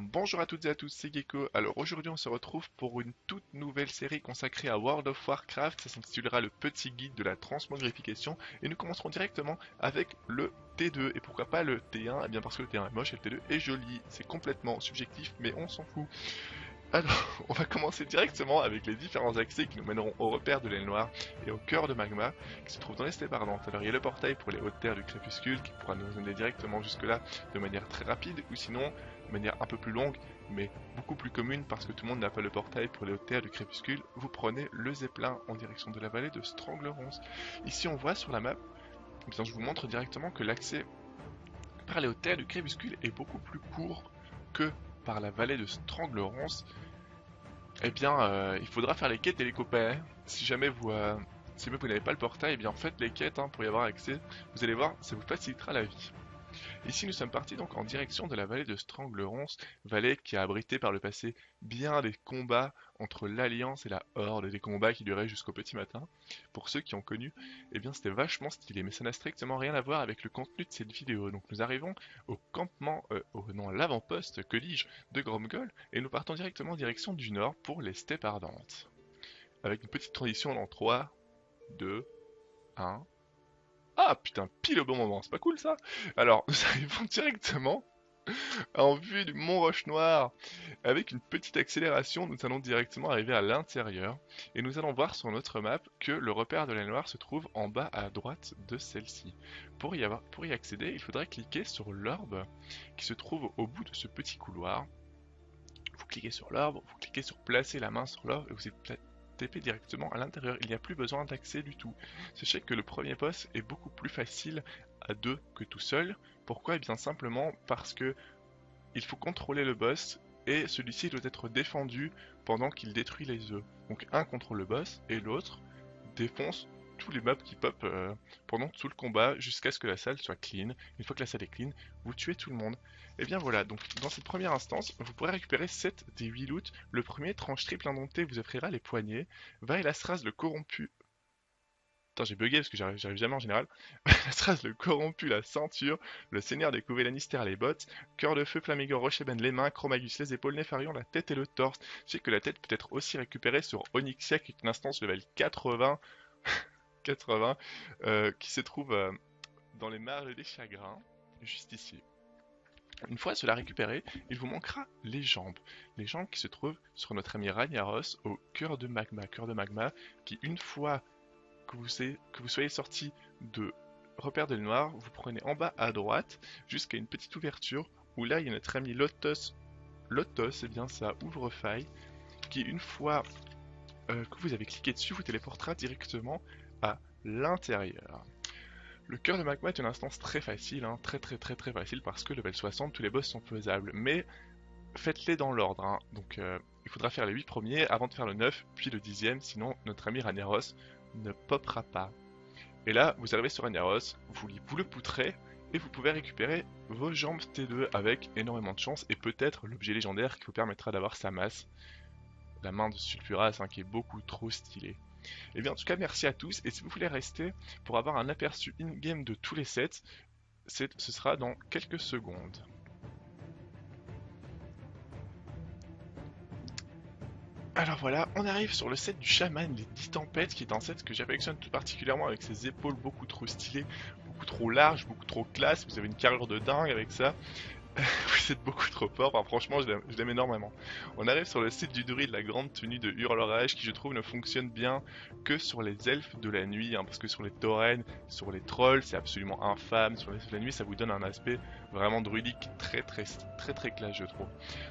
bonjour à toutes et à tous, c'est Gecko. Alors aujourd'hui on se retrouve pour une toute nouvelle série consacrée à World of Warcraft. Ça s'intitulera le petit guide de la transmogrification. Et nous commencerons directement avec le T2. Et pourquoi pas le T1 Eh bien parce que le T1 est moche et le T2 est joli. C'est complètement subjectif mais on s'en fout. Alors, on va commencer directement avec les différents accès qui nous mèneront au repère de l'aile noire et au cœur de magma qui se trouve dans les steppes ardentes. Alors, il y a le portail pour les hautes terres du crépuscule qui pourra nous amener directement jusque-là de manière très rapide ou sinon manière un peu plus longue mais beaucoup plus commune parce que tout le monde n'a pas le portail pour les hautes du crépuscule. Vous prenez le zeppelin en direction de la vallée de Stranglerons. Ici, on voit sur la map, eh bien, je vous montre directement que l'accès par les hautes du crépuscule est beaucoup plus court que par la vallée de Stranglerons, eh bien, euh, il faudra faire les quêtes et les copains. Si jamais vous, euh, si vous n'avez pas le portail, eh bien faites les quêtes hein, pour y avoir accès. Vous allez voir, ça vous facilitera la vie. Ici, nous sommes partis donc en direction de la vallée de Stranglerons, vallée qui a abrité par le passé bien des combats entre l'Alliance et la Horde, des combats qui duraient jusqu'au petit matin. Pour ceux qui ont connu, eh bien c'était vachement stylé, mais ça n'a strictement rien à voir avec le contenu de cette vidéo. Donc nous arrivons au campement, euh, au, non, l'avant-poste, que dis-je, de Gromgol, et nous partons directement en direction du nord pour les steppes ardentes. Avec une petite transition dans 3, 2, 1... Ah putain, pile au bon moment, c'est pas cool ça Alors, nous arrivons directement en vue du mont Roche Noir. Avec une petite accélération, nous allons directement arriver à l'intérieur et nous allons voir sur notre map que le repère de l'aile noire se trouve en bas à droite de celle-ci. Pour y, pour y accéder, il faudra cliquer sur l'orbe qui se trouve au bout de ce petit couloir. Vous cliquez sur l'orbe, vous cliquez sur placer la main sur l'orbe et vous êtes Directement à l'intérieur, il n'y a plus besoin d'accès du tout. Sachez que le premier boss est beaucoup plus facile à deux que tout seul. Pourquoi? Eh bien simplement parce que il faut contrôler le boss et celui-ci doit être défendu pendant qu'il détruit les œufs. Donc un contrôle le boss et l'autre défonce tous les mobs qui pop euh, pendant tout le combat jusqu'à ce que la salle soit clean. Une fois que la salle est clean, vous tuez tout le monde. Et bien voilà, donc dans cette première instance, vous pourrez récupérer 7 des 8 loots. Le premier, tranche triple indompté, vous offrira les poignets. Va et la strasse le corrompu. Attends, j'ai bugué parce que j'arrive jamais en général. la strasse le corrompu, la ceinture. Le seigneur des Lannister, les bottes. Cœur de feu, Flamigor, Rocheben, les mains. Chromagus, les épaules, Nefarion, la tête et le torse. Je sais que la tête peut être aussi récupérée sur Onyxia, qui est une instance level 80. 80, euh, qui se trouve euh, dans les marges des chagrins, juste ici. Une fois cela récupéré, il vous manquera les jambes. Les jambes qui se trouvent sur notre ami Ragnaros au cœur de magma. Cœur de magma qui, une fois que vous, que vous soyez sorti de repère de noir, vous prenez en bas à droite jusqu'à une petite ouverture où là il y a notre ami Lotus. Lotus, c'est bien ça, ouvre-faille, qui une fois euh, que vous avez cliqué dessus, vous téléportera directement à l'intérieur. Le cœur de magma est une instance très facile, hein, très très très très facile parce que level 60, tous les boss sont faisables, mais faites-les dans l'ordre. Hein. Donc euh, il faudra faire les 8 premiers avant de faire le 9, puis le 10ème, sinon notre ami Ragnaros ne popera pas. Et là, vous arrivez sur Ragnaros, vous, vous le poutrez, et vous pouvez récupérer vos jambes T2 avec énormément de chance, et peut-être l'objet légendaire qui vous permettra d'avoir sa masse, la main de Sulfuras, hein, qui est beaucoup trop stylée. Et eh bien en tout cas merci à tous. Et si vous voulez rester pour avoir un aperçu in-game de tous les sets, ce sera dans quelques secondes. Alors voilà, on arrive sur le set du chaman, les 10 tempêtes, qui est un set que j'affectionne tout particulièrement avec ses épaules beaucoup trop stylées, beaucoup trop larges, beaucoup trop classe, vous avez une carrure de dingue avec ça, vous êtes beaucoup trop fort, franchement je l'aime énormément. On arrive sur le site du druide, la grande tenue de hurlerage qui je trouve ne fonctionne bien que sur les elfes de la nuit, hein, parce que sur les taurennes, sur les trolls c'est absolument infâme, sur les elfes de la nuit ça vous donne un aspect vraiment druidique très très très très classe je trouve.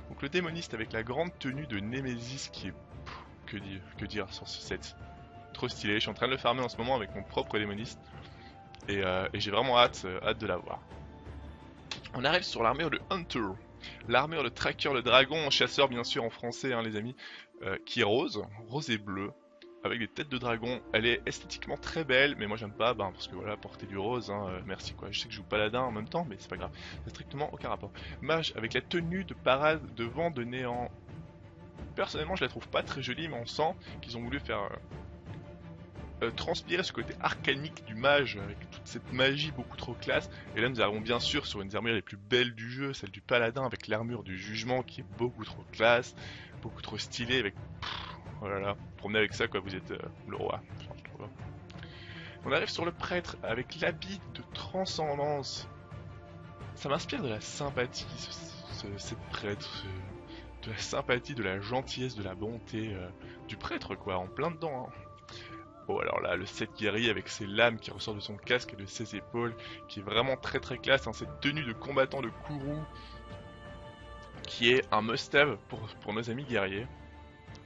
Donc le démoniste avec la grande tenue de Nemesis qui est... que dire, que dire sur ce set Trop stylé, je suis en train de le farmer en ce moment avec mon propre démoniste et, euh, j'ai vraiment hâte, euh, hâte de l'avoir. On arrive sur l'armure de Hunter. L'armure de Tracker, le dragon, chasseur bien sûr en français hein, les amis, euh, qui est rose, rose et bleu, avec des têtes de dragon. Elle est esthétiquement très belle, mais moi j'aime pas, ben, parce que voilà, porter du rose, hein, euh, merci quoi. Je sais que je joue paladin en même temps, mais c'est pas grave. C'est strictement aucun rapport. Mage, avec la tenue de parade de vent de néant. Personnellement, je la trouve pas très jolie, mais on sent qu'ils ont voulu faire... Euh, euh, transpirer ce côté arcanique du mage, avec toute cette magie beaucoup trop classe. Et là, nous avons bien sûr sur une des armures les plus belles du jeu, celle du paladin, avec l'armure du jugement qui est beaucoup trop classe, beaucoup trop stylée, avec... oh là là, promenez avec ça quoi, vous êtes euh, le roi. On arrive sur le prêtre avec l'habit de transcendance. Ça m'inspire de la sympathie, cette prêtre, de la sympathie, de la gentillesse, de la bonté euh, du prêtre, quoi, en plein dedans. Hein. Bon, alors là, le 7 guerrier avec ses lames qui ressortent de son casque et de ses épaules, qui est vraiment très très classe, hein, cette tenue de combattant de Kourou, qui est un must-have pour, pour nos amis guerriers,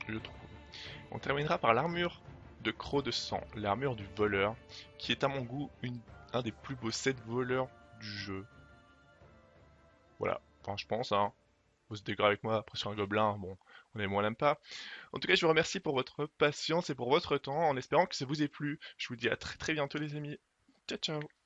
je trouve. On terminera par l'armure de Croc de Sang, l'armure du voleur, qui est à mon goût une, un des plus beaux sets voleurs du jeu. Voilà, enfin je pense, hein. Vous êtes d'accord avec moi, après sur un gobelin, bon, on est moins l'aime pas. En tout cas, je vous remercie pour votre patience et pour votre temps, en espérant que ça vous ait plu. Je vous dis à très très bientôt les amis. Ciao ciao